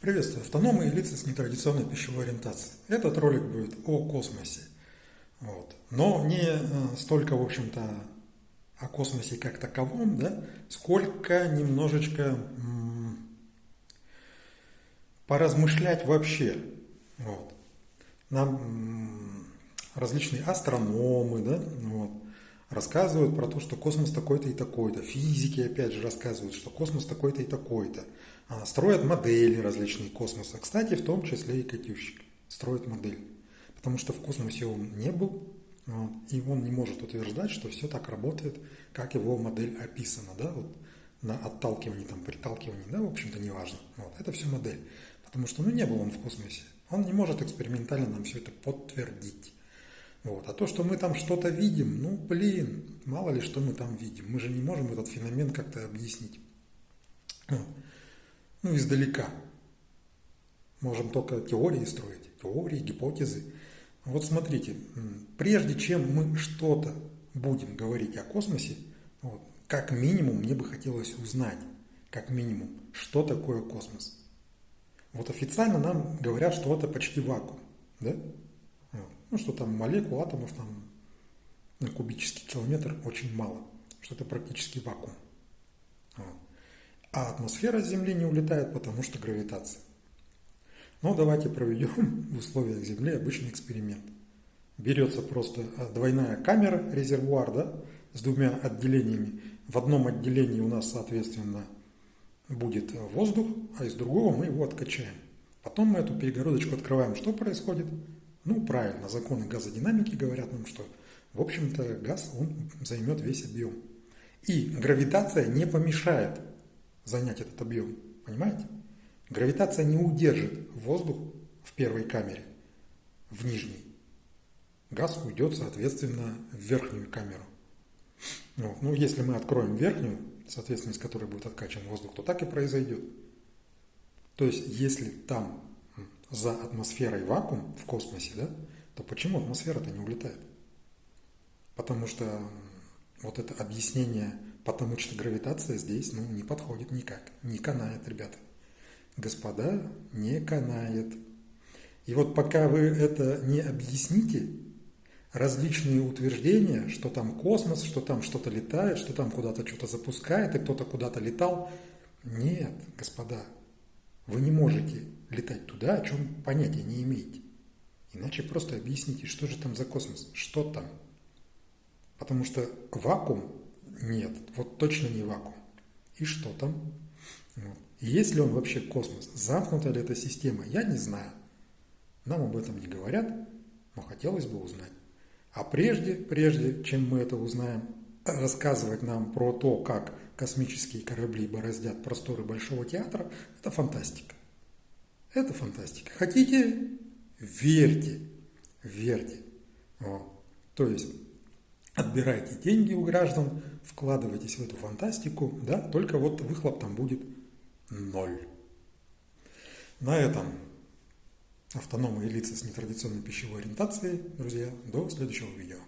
Приветствую, автономы и лица с нетрадиционной пищевой ориентацией. Этот ролик будет о космосе. Вот. Но не э, столько, в общем-то, о космосе как таковом, да, сколько немножечко поразмышлять вообще. Вот. Нам различные астрономы, да, вот, рассказывают про то, что космос такой-то и такой-то. Физики, опять же, рассказывают, что космос такой-то и такой-то. А, строят модели различные космоса. Кстати, в том числе и Катющик строит модель. Потому что в космосе он не был, вот, и он не может утверждать, что все так работает, как его модель описана. Да? Вот, на отталкивании, там, приталкивании, да, в общем-то, неважно. Вот, это все модель. Потому что, ну, не был он в космосе. Он не может экспериментально нам все это подтвердить. Вот. А то, что мы там что-то видим, ну, блин, мало ли что мы там видим. Мы же не можем этот феномен как-то объяснить. Ну, издалека. Можем только теории строить, теории, гипотезы. Вот смотрите, прежде чем мы что-то будем говорить о космосе, вот, как минимум мне бы хотелось узнать, как минимум, что такое космос. Вот официально нам говорят, что это почти вакуум, да? Ну, что там молекул, атомов там на кубический километр очень мало, что это практически вакуум. Вот. А атмосфера Земли не улетает, потому что гравитация. Но давайте проведем в условиях Земли обычный эксперимент. Берется просто а, двойная камера, резервуар, да, с двумя отделениями. В одном отделении у нас, соответственно, будет воздух, а из другого мы его откачаем. Потом мы эту перегородочку открываем. Что происходит? Ну, правильно, законы газодинамики говорят нам, что, в общем-то, газ, он займет весь объем. И гравитация не помешает занять этот объем. Понимаете? Гравитация не удержит воздух в первой камере, в нижней. Газ уйдет, соответственно, в верхнюю камеру. Вот. Ну, если мы откроем верхнюю, соответственно, из которой будет откачан воздух, то так и произойдет. То есть, если там за атмосферой вакуум в космосе, да, то почему атмосфера-то не улетает? Потому что вот это объяснение Потому что гравитация здесь ну, не подходит никак, не канает, ребята. Господа, не канает. И вот пока вы это не объясните, различные утверждения, что там космос, что там что-то летает, что там куда-то что-то запускает, и кто-то куда-то летал. Нет, господа, вы не можете летать туда, о чем понятия не имеете. Иначе просто объясните, что же там за космос, что там. Потому что вакуум нет, вот точно не вакуум. И что там? Вот. есть ли он вообще космос? Замкнута ли эта система? Я не знаю. Нам об этом не говорят, но хотелось бы узнать. А прежде, прежде, чем мы это узнаем, рассказывать нам про то, как космические корабли бороздят просторы Большого театра, это фантастика. Это фантастика. Хотите? Верьте. Верьте. Вот. То есть отбирайте деньги у граждан, вкладывайтесь в эту фантастику, да, только вот выхлоп там будет ноль. На этом автономные лица с нетрадиционной пищевой ориентацией, друзья, до следующего видео.